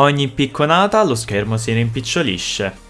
Ogni picconata lo schermo si rimpicciolisce.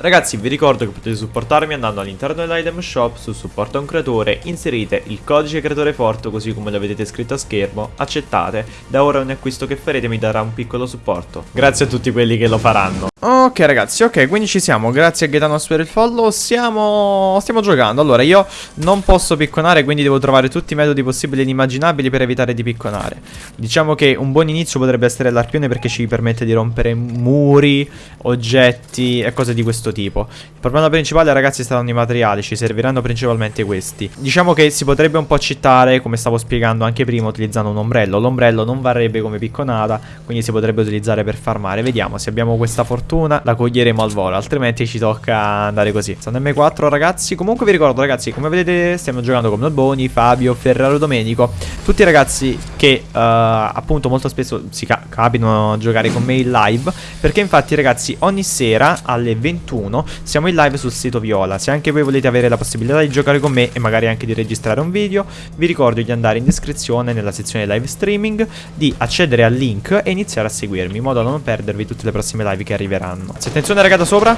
Ragazzi vi ricordo che potete supportarmi andando all'interno dell'item shop su supporto a un creatore, inserite il codice creatore forte così come lo vedete scritto a schermo, accettate, da ora ogni acquisto che farete mi darà un piccolo supporto. Grazie a tutti quelli che lo faranno. Ok ragazzi, ok, quindi ci siamo, grazie a Gaetano per il follow, siamo... stiamo giocando. Allora, io non posso picconare, quindi devo trovare tutti i metodi possibili e inimmaginabili per evitare di picconare. Diciamo che un buon inizio potrebbe essere l'arpione perché ci permette di rompere muri, oggetti e cose di questo tipo. Il problema principale ragazzi saranno i materiali, ci serviranno principalmente questi. Diciamo che si potrebbe un po' cittare, come stavo spiegando anche prima, utilizzando un ombrello. L'ombrello non varrebbe come picconata, quindi si potrebbe utilizzare per farmare. Vediamo se abbiamo questa fortuna la coglieremo al volo Altrimenti ci tocca andare così. Stanno M4 ragazzi. Comunque vi ricordo ragazzi Come vedete stiamo giocando con Noboni, Fabio, Ferraro, Domenico. Tutti i ragazzi che uh, appunto molto spesso si ca capitano a giocare con me in live Perché infatti ragazzi ogni sera alle 21 siamo in live sul sito Viola. Se anche voi volete avere la possibilità di giocare con me e magari anche di registrare un video Vi ricordo di andare in descrizione nella sezione live streaming Di accedere al link e iniziare a seguirmi In modo da non perdervi tutte le prossime live che arriveranno. Arriveranno Attenzione raga da sopra?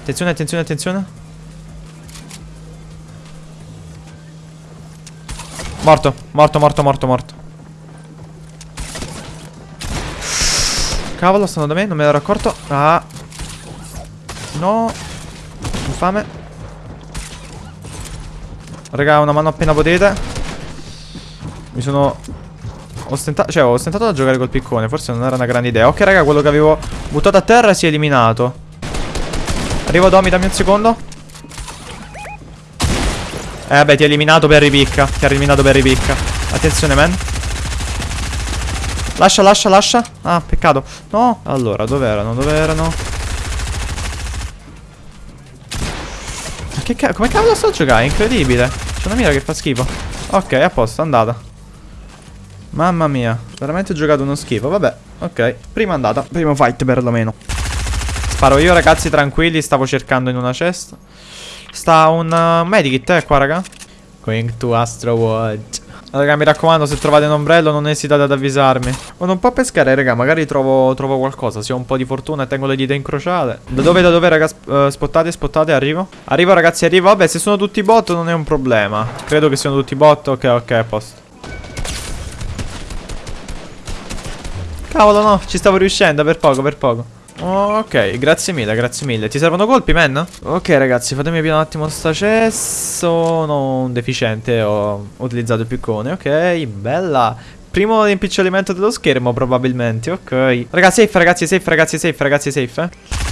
Attenzione, attenzione, attenzione. Morto, morto, morto, morto, morto. Cavolo, stanno da me, non me l'ero accorto. Ah No. Infame. Raga, una mano appena potete. Mi sono ostentato, cioè ho ostentato da giocare col piccone Forse non era una grande idea. Ok raga, quello che avevo buttato a terra si è eliminato. Arrivo Domi, dammi un secondo. Eh vabbè, ti ha eliminato per ripicca. Ti ha eliminato per ripicca. Attenzione, man. Lascia, lascia, lascia. Ah, peccato. No. Allora, dove erano? Dove erano? Che cavolo Come cavolo sto a giocare? Incredibile C'è una mira che fa schifo Ok, a posto, andata Mamma mia, veramente ho giocato uno schifo. Vabbè, ok. Prima andata, primo fight perlomeno. Sparo io, ragazzi, tranquilli. Stavo cercando in una cesta. Sta un uh, medikit, eh, qua, raga. Going to Astro World. Raga, mi raccomando, se trovate un ombrello non esitate ad avvisarmi. Vado un po' a pescare, raga, magari trovo, trovo qualcosa. Se ho un po' di fortuna e tengo le dita incrociate. Da dove, da dove, raga? Uh, spottate, spottate, arrivo. Arrivo, ragazzi, arrivo. Vabbè, se sono tutti bot non è un problema. Credo che siano tutti bot. Ok, ok, a posto. Cavolo no, ci stavo riuscendo per poco, per poco Ok, grazie mille, grazie mille. Ti servono colpi, man? Ok ragazzi, fatemi aprire un attimo sta cesso. Non deficiente, ho utilizzato il piccone. Ok, bella. Primo rimpiccolimento dello schermo probabilmente, ok. Ragazzi, safe, ragazzi, safe, ragazzi, safe, ragazzi, safe?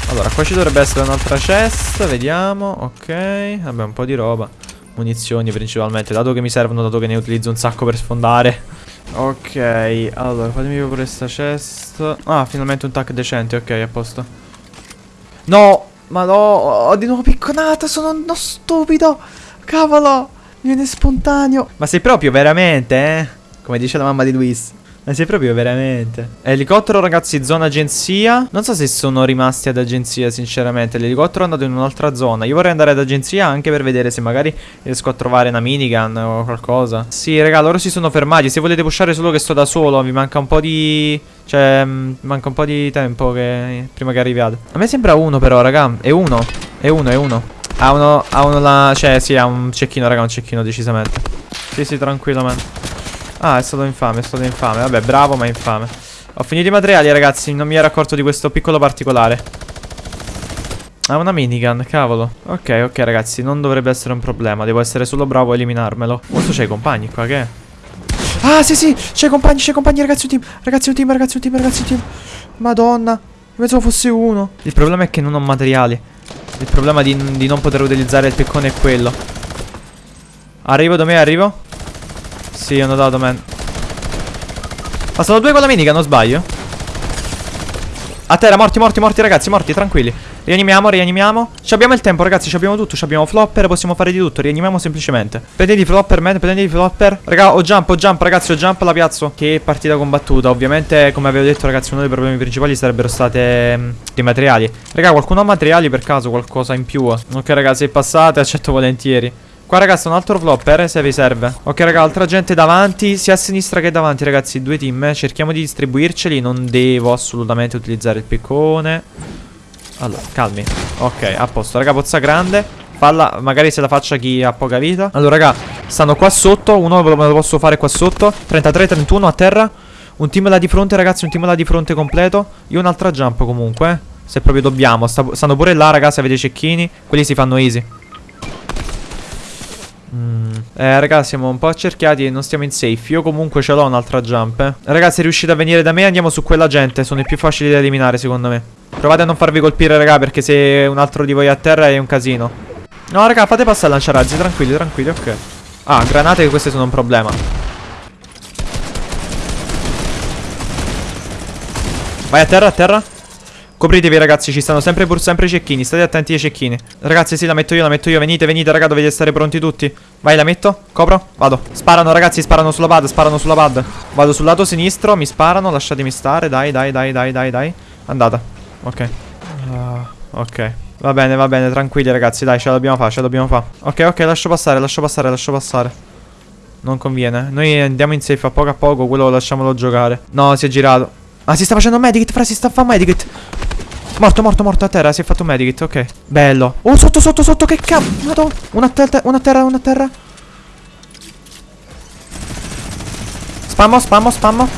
Allora, qua ci dovrebbe essere un'altra chest Vediamo, ok Vabbè, un po' di roba. Munizioni principalmente, dato che mi servono, dato che ne utilizzo un sacco per sfondare Ok, allora fatemi pure questa chest. Ah, finalmente un tac decente, ok, a posto. No, ma no, ho di nuovo picconata, sono uno stupido. Cavolo, mi viene spontaneo. Ma sei proprio veramente, eh? Come dice la mamma di Luis ma sei proprio veramente. Elicottero ragazzi zona agenzia. Non so se sono rimasti ad agenzia sinceramente. L'elicottero è andato in un'altra zona. Io vorrei andare ad agenzia anche per vedere se magari riesco a trovare una minigun o qualcosa. Sì raga loro si sono fermati. Se volete pushare solo che sto da solo Mi manca un po' di... Cioè mm, manca un po' di tempo che... prima che arriviate A me sembra uno però raga. È uno. È uno è uno. Ha uno Ha uno la... Cioè sì ha un cecchino raga un cecchino decisamente. Sì sì tranquillo man Ah, è stato infame, è stato infame. Vabbè, bravo, ma infame. Ho finito i materiali, ragazzi. Non mi ero accorto di questo piccolo particolare. Ah, una minigun, cavolo. Ok, ok, ragazzi. Non dovrebbe essere un problema. Devo essere solo bravo a eliminarmelo. Questo c'è i compagni qua, che è? Ah, sì, sì. C'è i compagni, c'è i compagni, ragazzi, un team. Ragazzi, un team, ragazzi, un team, ragazzi, un team. Madonna. Pensavo fosse uno. Il problema è che non ho materiali. Il problema di, di non poter utilizzare il piccone è quello. Arrivo da me, arrivo. Sì, ho notato, man. Ma sono due con la minica, non sbaglio. A terra, morti, morti, morti, ragazzi, morti, tranquilli. Rianimiamo, rianimiamo. Ci abbiamo il tempo, ragazzi, ci abbiamo tutto. Ci abbiamo flopper, possiamo fare di tutto. Rianimiamo semplicemente. Prendete i flopper, man, prendete i flopper. Raga, ho jump, ho jump, ragazzi, ho jump, la piazzo. Che partita combattuta. Ovviamente, come avevo detto, ragazzi, uno dei problemi principali sarebbero state mh, i materiali. Raga, qualcuno ha materiali per caso, qualcosa in più? Ok, ragazzi, passate, accetto volentieri. Qua ragazzi un altro flopper se vi serve. Ok raga altra gente davanti Sia a sinistra che davanti ragazzi Due team. Cerchiamo di distribuirceli Non devo assolutamente utilizzare il piccone. Allora calmi. Ok a posto. Raga pozza grande. Falla magari se la faccia chi ha poca vita. Allora raga Stanno qua sotto. Uno me lo posso fare qua sotto. 33 31 a terra. Un team là di fronte ragazzi Un team là di fronte completo. Io un'altra jump comunque eh. Se proprio dobbiamo. Sta- Stanno pure là ragazzi avete i cecchini. Quelli si fanno easy Mm. Eh raga siamo un po' accerchiati e non stiamo in safe. Io comunque ce l'ho un'altra jump. Eh. Ragazzi riuscite a venire da me andiamo su quella gente. Sono i più facili da eliminare secondo me. Provate a non farvi colpire raga perché se un altro di voi è a terra è un casino. No raga fate passare lanciarazzi tranquilli tranquilli ok. Ah granate queste sono un problema. Vai a terra a terra Copritevi ragazzi, ci stanno sempre pur sempre i cecchini, state attenti ai cecchini. Ragazzi sì, la metto io, la metto io, venite, venite raga, dovete stare pronti tutti. Vai, la metto, copro, vado. Sparano ragazzi, sparano sulla pad, sparano sulla pad. Vado sul lato sinistro, mi sparano, lasciatemi stare, dai, dai, dai, dai, dai, dai. Andata, ok. Uh, Ok, va bene, va bene, tranquilli ragazzi, dai, ce la dobbiamo fare, ce la dobbiamo fare. Ok, ok, lascio passare, lascio passare, lascio passare. Non conviene, noi andiamo in safe a poco a poco, quello lasciamolo giocare. No, si è girato. Ah, si sta facendo medikit, fra, si sta facendo medikit Morto, morto, morto a terra, si è fatto un medikit, ok. Bello. Oh, sotto, sotto, sotto, che cazzo Una a terra, una terra, una terra. Spammo, spammo, spammo.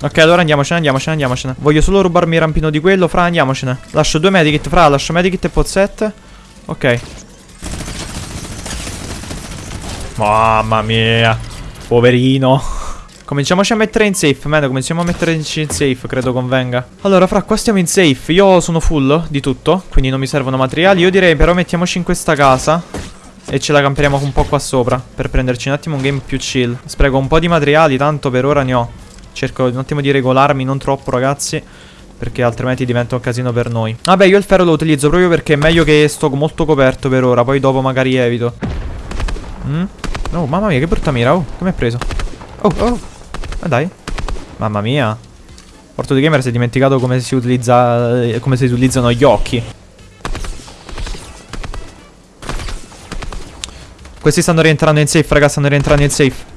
Ok, allora andiamocene, andiamocene, andiamocene. Voglio solo rubarmi il rampino di quello, fra, andiamocene. Lascio due medikit, fra, lascio medikit e pozzette. Ok. Mamma mia Poverino. Cominciamoci a mettere in safe, man, cominciamo a metterci in safe, credo convenga. Allora, fra, qua stiamo in safe. Io sono full di tutto, quindi non mi servono materiali. Io direi però mettiamoci in questa casa E ce la camperiamo un po' qua sopra Per prenderci un attimo un game più chill. Spreco un po' di materiali, tanto per ora ne ho. Cerco un attimo di regolarmi, non troppo ragazzi perché altrimenti diventa un casino per noi. Vabbè io il ferro lo utilizzo proprio perché è meglio che sto molto coperto per ora Poi dopo magari evito. Mm? Oh mamma mia che brutta mira Oh come hai preso? Oh oh Ma dai. Mamma mia. Porto di gamer si è dimenticato come si utilizza eh, Come si utilizzano gli occhi. Questi stanno rientrando in safe raga Stanno rientrando in safe.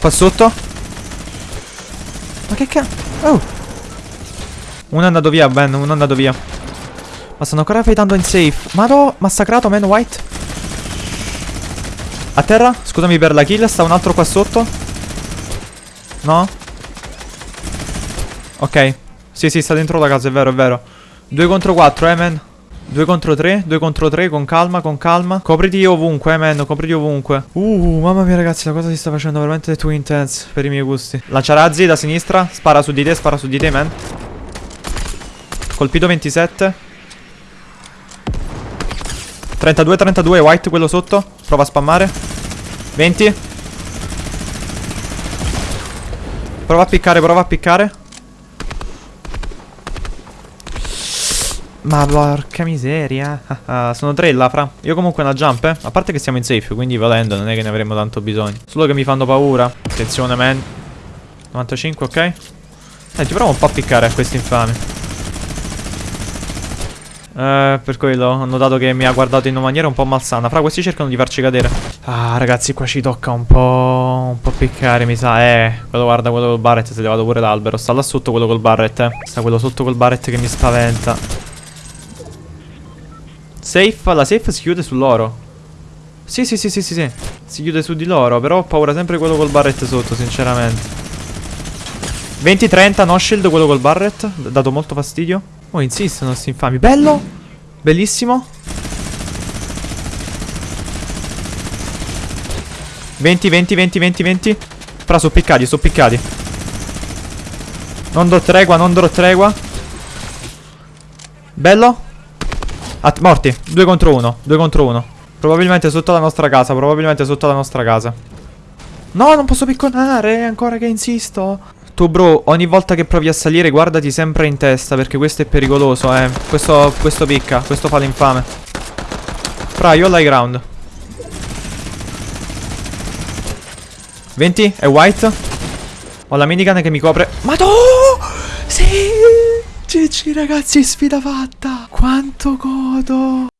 Qua sotto. Ma che cazzo Oh. Uno è andato via Ben Uno è andato via Ma stanno ancora fightando in safe Madò Massacrato man white A terra Scusami per la kill Sta un altro qua sotto No Ok Sì sì sta dentro la casa è vero è vero 2 contro 4 eh man 2 contro 3, 2 contro 3, con calma, con calma. Copriti ovunque, eh, man, copriti ovunque. Uh, mamma mia, ragazzi, la cosa si sta facendo veramente too intense per i miei gusti. Lanciarazzi da sinistra, spara su di te, spara su di te, man. Colpito 27. 32, 32, white quello sotto. Prova a spammare. 20. Prova a piccare, prova a piccare. Ma porca miseria Sono tre là fra Io comunque una jump eh A parte che siamo in safe Quindi volendo non è che ne avremo tanto bisogno Solo che mi fanno paura Attenzione man 95 ok Senti proviamo un po' a piccare a questi infami eh, per quello ho notato che mi ha guardato in una maniera un po' malsana. Fra questi cercano di farci cadere. Ah ragazzi qua ci tocca un po' Un po' piccare mi sa. Eh quello guarda quello col barret si è levato pure l'albero. Sta là sotto quello col barret eh Sta quello sotto col barret che mi spaventa. Safe, la safe si chiude sull'oro Sì sì sì sì sì sì. Si chiude su di loro Però ho paura sempre quello col barret sotto sinceramente. 20-30 no shield quello col barret Dato molto fastidio Oh insistono sti infami Bello Bellissimo 20 20 20 20 20 Fra sono piccati sono piccati Non do tregua non do tregua Bello At morti. Due contro uno. Due contro uno. Probabilmente sotto la nostra casa. Probabilmente sotto la nostra casa. No, non posso picconare. Ancora che insisto. Tu, bro, ogni volta che provi a salire, guardati sempre in testa. Perché questo è pericoloso, eh. Questo, questo picca. Questo fa l'infame. Fra, io ho l'high ground. 20, è white. Ho la minigun che mi copre. Madò! Sì! GG ragazzi, sfida fatta! Quanto godo!